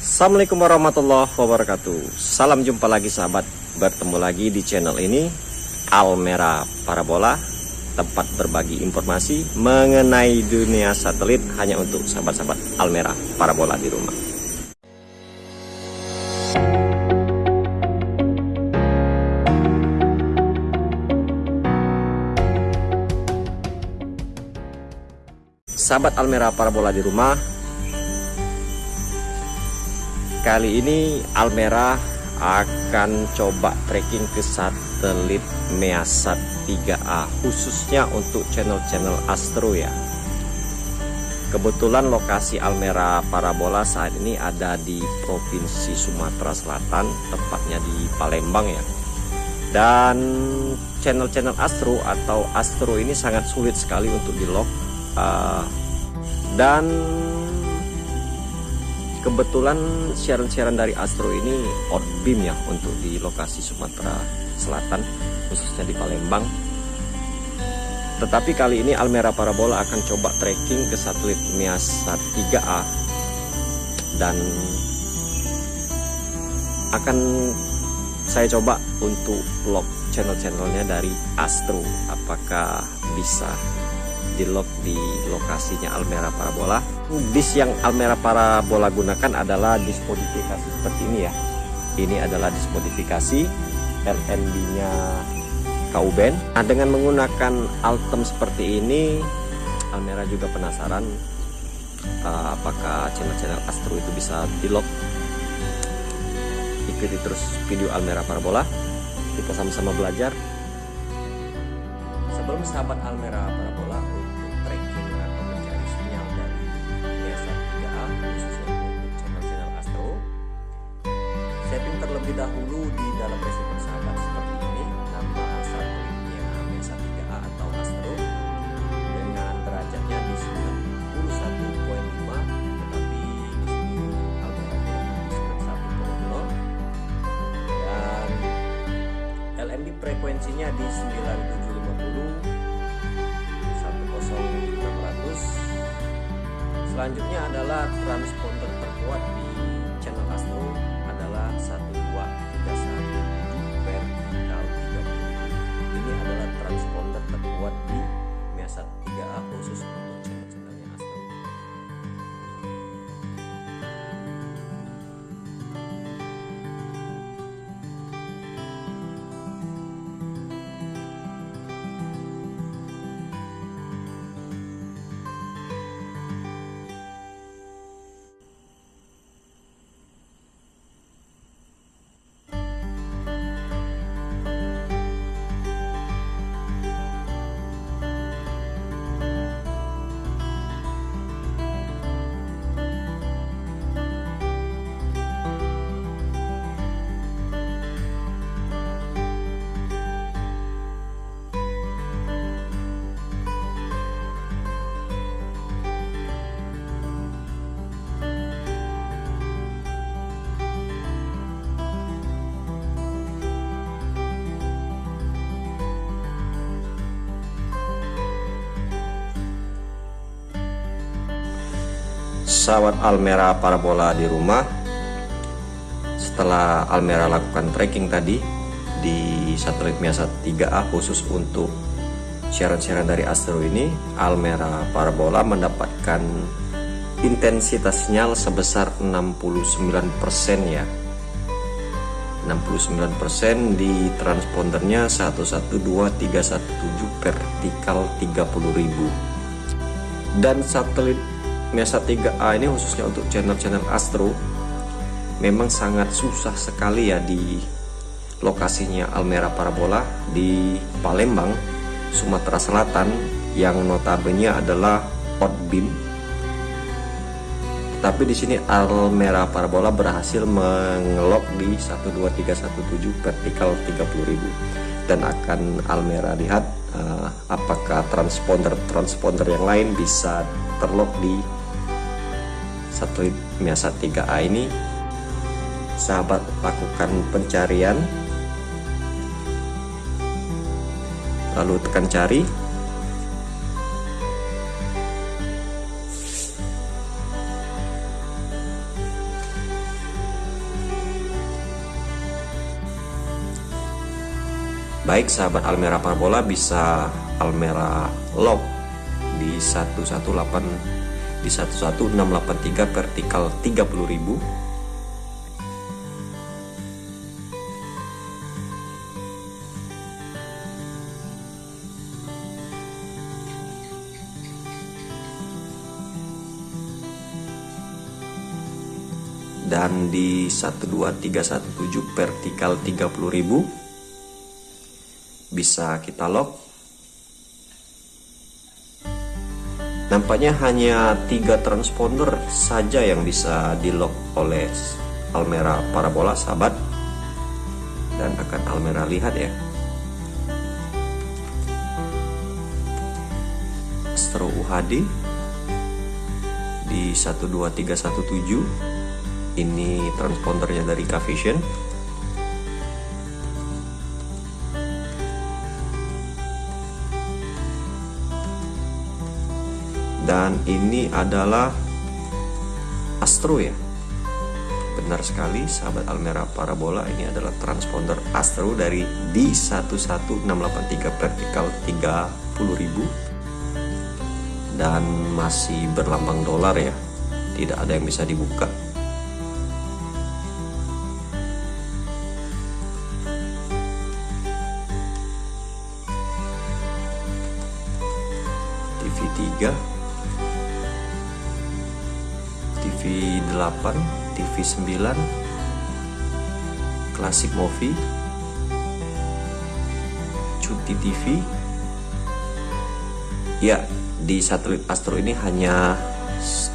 Assalamualaikum warahmatullahi wabarakatuh. Salam jumpa lagi sahabat. Bertemu lagi di channel ini Almera Parabola Tempat berbagi informasi Mengenai dunia satelit Hanya untuk sahabat-sahabat Almera Parabola di rumah. Sahabat Almera Parabola di rumah Kali ini Almera akan coba tracking ke satelit Measat 3A khususnya untuk channel-channel Astro ya. Kebetulan lokasi Almera Parabola saat ini ada di Provinsi Sumatera Selatan, tepatnya di Palembang ya. Dan channel-channel Astro atau Astro ini sangat sulit sekali untuk di lock uh, dan kebetulan siaran-siaran dari Astro ini outbeam ya untuk di lokasi Sumatera Selatan khususnya di Palembang tetapi kali ini Almera Parabola akan coba tracking ke satelit Miasat 3A dan akan saya coba untuk vlog channel-channelnya dari Astro apakah bisa di lock di lokasinya Almera Parabola. Disk yang Almera Parabola gunakan adalah disk modifikasi seperti ini ya. Ini adalah disk modifikasi LNB-nya Kauben. Nah, dengan menggunakan Altem seperti ini, Almera juga penasaran uh, apakah channel-channel Astro itu bisa di lock. Ikuti terus video Almera Parabola. Kita sama-sama belajar. Sebelum sahabat Almera Parabola terlebih dahulu di dalam receiver sahabat seperti ini nama satelitnya Mesa 3A atau Astro dengan derajatnya di 91.5 tetapi di sini Almera dan LMB frekuensinya di 9750 10600 selanjutnya adalah transponder terkuat di sahabat Almera Parabola di rumah. Setelah Almera lakukan tracking tadi di satelit Miasa 3A khusus untuk siaran-siaran dari Astro ini Almera Parabola mendapatkan intensitas sinyal sebesar 69% ya. 69% di transpondernya 112317 vertikal 30.000 dan satelit Mesa 3A ini khususnya untuk channel-channel Astro memang sangat susah sekali ya di lokasinya Almera Parabola di Palembang, Sumatera Selatan yang notabene adalah outbeam. Tapi di sini Almera Parabola berhasil mengelok di 12317 vertikal 30.000 dan akan Almera lihat uh, apakah transponder-transponder yang lain bisa terlock di satu, biasa 3A ah, ini sahabat lakukan pencarian. Lalu tekan cari. Baik sahabat Almera Parbola bisa Almera Log di 118 di 11683 vertikal 30.000 dan di 12317 vertikal 30.000 bisa kita lock nampaknya hanya tiga transponder saja yang bisa di lock oleh Almera parabola sahabat. Dan akan Almera lihat ya. Astro UHD di 12317 ini transpondernya dari Kavision dan ini adalah Astro ya. Benar sekali sahabat Almera Parabola ini adalah transponder Astro dari D11683 vertikal 30.000 dan masih berlambang dolar ya. Tidak ada yang bisa dibuka. TV3 TV 8 TV 9 Classic Movie Cuti TV ya di satelit Astro ini hanya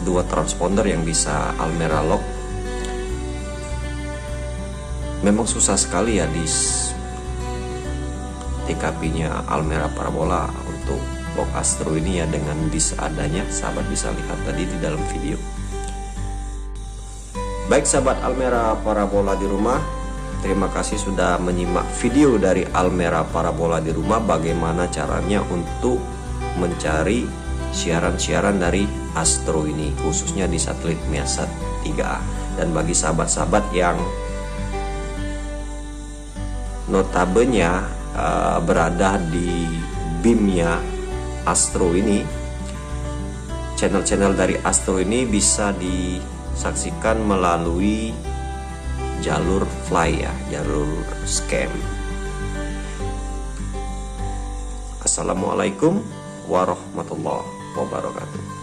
dua transponder yang bisa Almera lock. Memang susah sekali ya di TKP nya Almera Parabola untuk box Astro ini ya dengan dis adanya. Sahabat bisa lihat tadi di dalam video baik sahabat Almera Parabola di rumah terima kasih sudah menyimak video dari Almera Parabola di rumah bagaimana caranya untuk mencari siaran-siaran dari Astro ini khususnya di satelit Miasat 3A dan bagi sahabat-sahabat yang notabene uh, berada di BIM-nya Astro ini channel-channel dari Astro ini bisa disaksikan melalui jalur fly ya jalur scam. Assalamualaikum warahmatullahi wabarakatuh